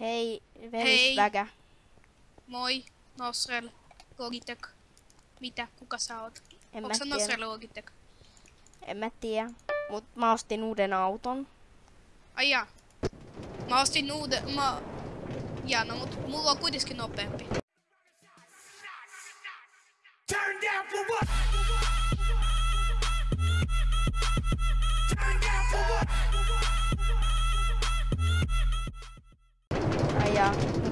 Hei, Hei. verisväkä. Moi, Nosrel, Logitech. Mitä? Kuka sä oot? En mä tiedä. Nosrel Logitech? En mä tiedä. Mut mä ostin uuden auton. Ai jaa. Mä ostin uuden, mä... Jaa, no mut mulla on kuitenkin nopeampi. Turn down for what?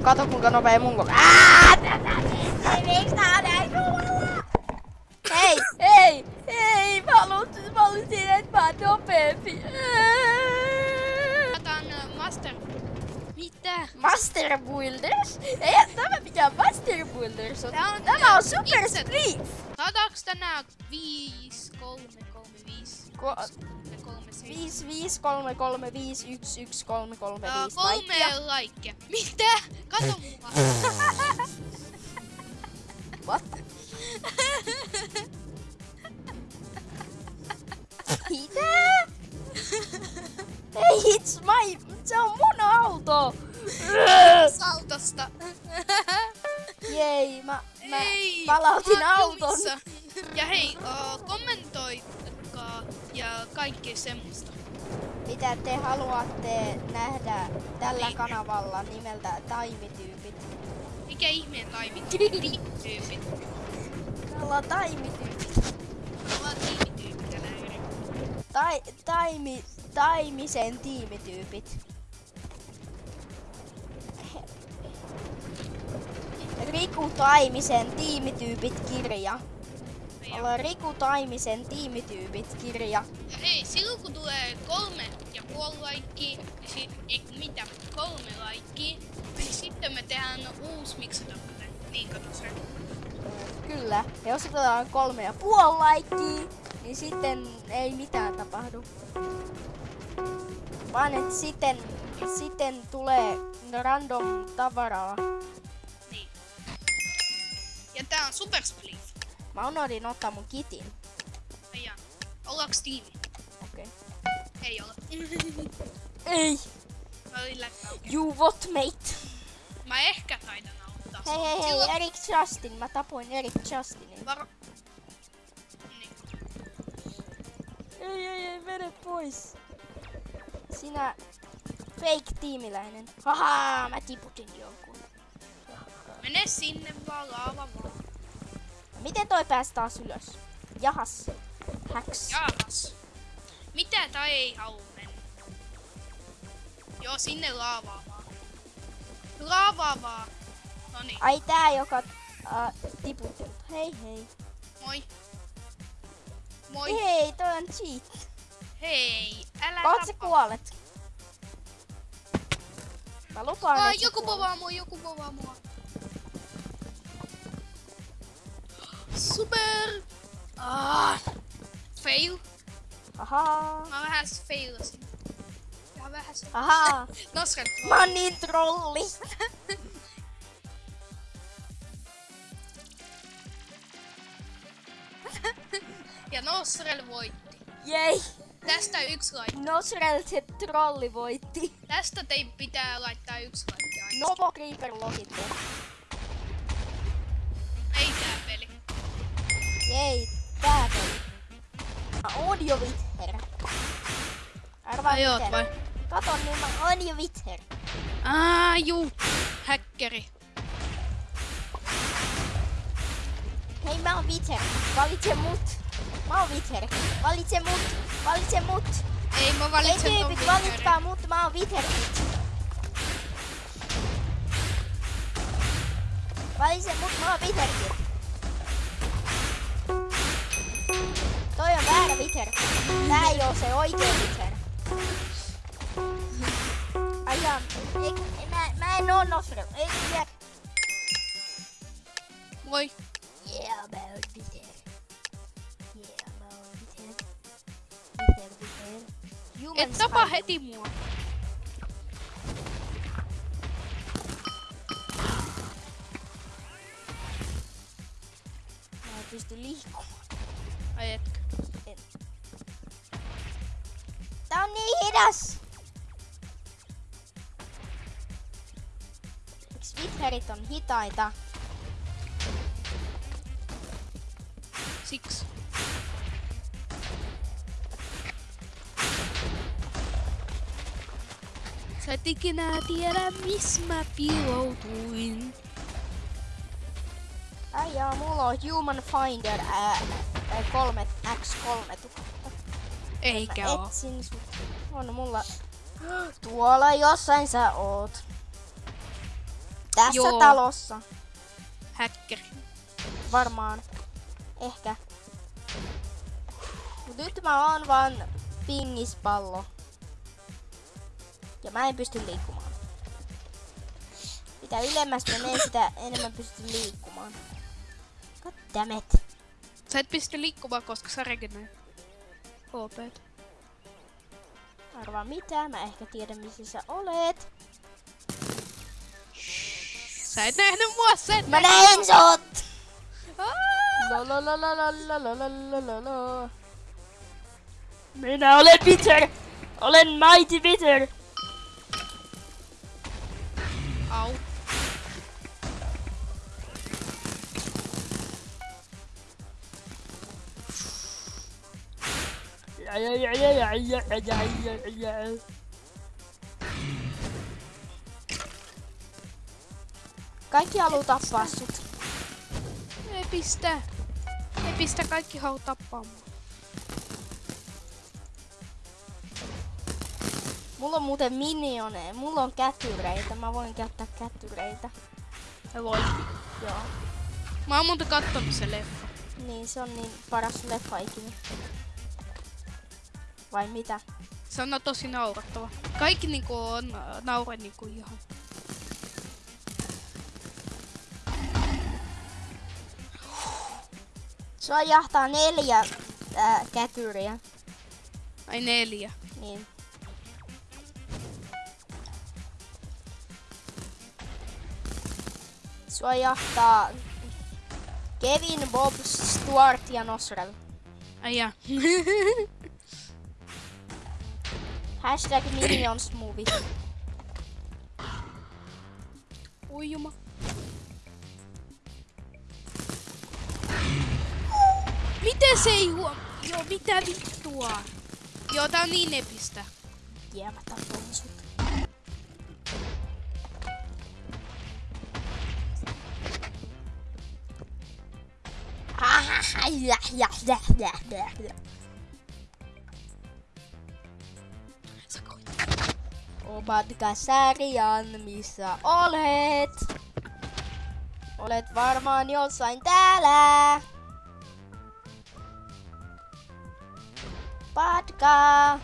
Kato kuinka nopea mun koko... Aa! Tätä ei miksi tää näin kovalla? Hei, hei, hei, mä halusin, mä halusin, että mä oon nopeampi. Otan uh, Master. Mitä? Master Builders? Ei tämä mikään Master Builders on. Tää on, Tämä on Super Split. Saadaanko tänään 5, 3, 3, 5, Ko- 3, 7? 5, 5, 3, 3, 5, 1, 1, 3, 3, 5 kolme laikkia. Mitä? Kato mua. What? Mitä? Ei, it's my... Se on mun auto! Autosta. Jei, mä, mä Ei, palautin mä auton. jumissa. Ja hei, uh, kommentoikaa ja kaikkea semmoista. Mitä te haluatte nähdä tällä Niin. kanavalla nimeltä Taimityypit? Mikä ihmeen taimityypit? Me ollaan Taimityypit. Me ollaan tiimityypit ja näin. Tai, taimi, taimisen tiimityypit. Riku Taimisen tiimityypit kirja. Ja, Ollaan Riku Taimisen tiimityypit kirja. Kolme ja puoli laikkiä, niin sit, ei mitä, kolme laikkiä, niin sitten me tehdään uusi miksatapunen. Niin kato se. Kyllä. Ja jos otetaan kolme ja puoli laikkiä, niin sitten ei mitään tapahdu. Vaan että sitten, sitten tulee random tavaraa. Niin. Ja tää on Super Split. Mä unohdin ottaa mun kitin. Ollaanko tiimi? Okei. Ei ole. Ei! What mate? Mä ehkä taidan auttaa. Hei hei hei, Silloin- Erik Justin. Mä tapoin Erik Justinin. Varo... Niin. Ei ei ei, mene pois. Sinä fake tiimiläinen. Haha, mä tiputin jonkun. Mene sinne vaan, laava vaan. Miten toi pääsi taas ylös? Jahas. Häks. Jaahas. Mitä tai mennä? Joo, sinne laavaa vaan. Laavaa vaan. Noniin, Ai tää, joka äh, tiputtelut. Hei hei. moi. Moi. Hei, toi on cheat. Hei, älä Kohta sä kuolet. Mä lupaan, sä joku povaa mua, joku povaa mua. Super! Ah, fail. Ahaa. Mä vähän failasin. Ihan vähän se. Ahaa. Noskan. Mä oon niin trolli. Ja Nosrel voitti. Jei. Tästä yksi laite. Nosrel se trolli voitti. Tästä teidän pitää laittaa yksi laite aina. Novo Creeper logittu. Ei tää peli. Jei, tää peli. Oon jo Wither. Arvaa Ai oot vai? Kato, niin mä oon jo Wither. Aa, juu. Häkkeri. Hei, mä oon Wither. Valitse mut. Mä oon Wither. Valitse mut. Valitse mut. Ei, mä Ei valitsen ton tyypit, valitkaa mut. Mä oon Wither. Valitse mut. Mä oon Wither. Wither. Tää ei oo se oikea Wither. Ai jaa, ei, mä, mä en oo Nosrel. Ei, tiedä. Moi. Yeah, mä oon Wither. Yeah, mä oon Wither. Wither, Wither. Human Et tapa heti mua. Mä en pysty liikkumaan. Ai etkö? Hidas! Miksi Witherit on hitaita? Siksi. Sä et ikinä tiedä, missä mä piiloutuin. Ai jaa, mulla on Human Finder ää, 3, X3000. Eikä Mä oo. etsin sut. On mulla... Tuolla jossain sä oot. Tässä Joo. talossa. Häkkäri. Varmaan. Ehkä. Mut nyt mä oon vaan pingispallo. Ja mä en pysty liikkumaan. Mitä ylemmäs menee, sitä enemmän pystyn liikkumaan. God damn it. Sä et pysty liikkumaan, koska sä regeneroit. HP. Arvaa mitä, mä ehkä tiedän missä sä olet. Sä et nähny mua sen! Mä näin sut! Minä olen Peter! Olen Mighty Peter! Au. Kaikki haluu tappaa sut. Ei pistä. Ei pistä kaikki hau tappaa mua. Mulla on muuten minioneja. Mulla on kätyreitä. Mä voin käyttää kätyreitä. Ja voi. Joo. Mä oon muuten kattonut se leffa. Niin, se on niin paras leffa ikinä. Vai mitä? Se on tosi naurattava. Kaikki niinku on äh, naure niinku ihan. Sua jahtaa neljä ää, kätyriä. Ai neljä. Niin. Sua jahtaa Kevin, Bob, Stuart ja Nosrel. Ai jaa. Hashtag Minions Movie. Ui juma. Miten se ei huom... Joo, mitä vittua? Joo, tää on niin epistä. Jee, mä tapoin sut. Ah, ja, ja, ja, ja, ja, ja. Omatka sarjan, missä olet? Olet varmaan jossain täällä. Patka.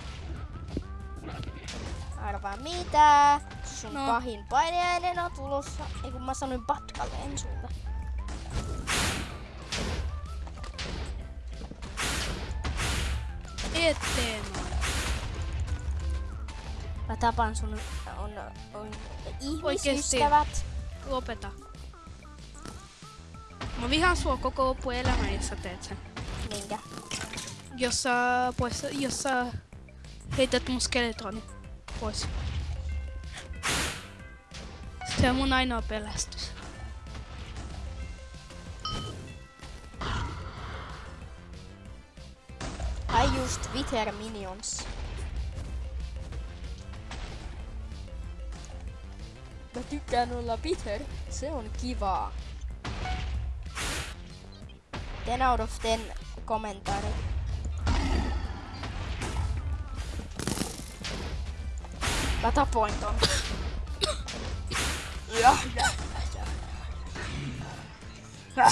Arvaa mitä? Sun No. no. pahin painajainen on tulossa. Ei kun mä sanoin patkalle, en sulle. Eteen. Mä tapan sun on, on ihmisystävät. Lopeta. Mä vihaan sua koko loppuelämä, jos sä teet sen. Minkä? Jos sä, pois, jos sä heität mun skeletroni pois. Se on mun ainoa pelästys. Ai just Wither Minions. Mä tykkään olla Wither. Se on kivaa. 10 out of 10 kommentaarit. Mä tapoin ton. Ja, ja, ja.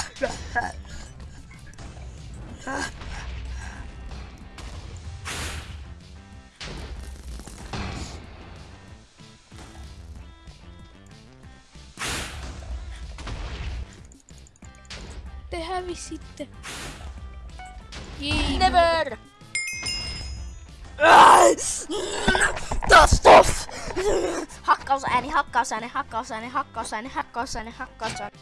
Te hävisitte. Jei, Never! Tostof! Hakkausääni, hakkausääni, hakkausääni, hakkausääni, hakkausääni, hakkausääni.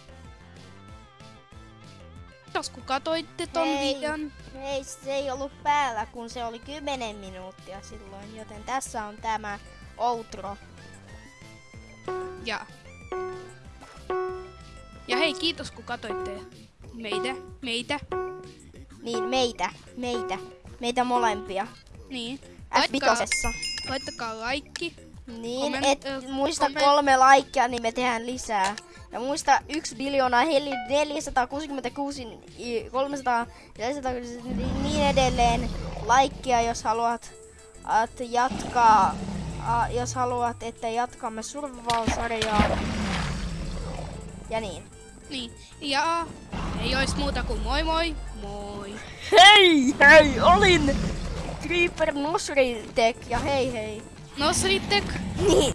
Kiitos kun katoitte ton Hei. videon. Ei, se ei ollut päällä, kun se oli 10 minuuttia silloin, joten tässä on tämä outro. Ja hei, kiitos kun katoitte meitä. Meitä. Niin, meitä, meitä, meitä molempia. Niin. F5. laittakaa laikki. Niin, et muista komment- kolme laikkia, niin me tehdään lisää. Ja muista 1 biljoonaa, heli 466, i- 300, 400, niin edelleen laikkia, jos haluat at jatkaa, a, jos haluat, että jatkamme survival-sarjaa. Ja niin. Niin. Ja ei ois muuta kuin moi moi. Moi. Hei, hei, olin Creeper Nosritek ja hei hei. Nosritek. Niin,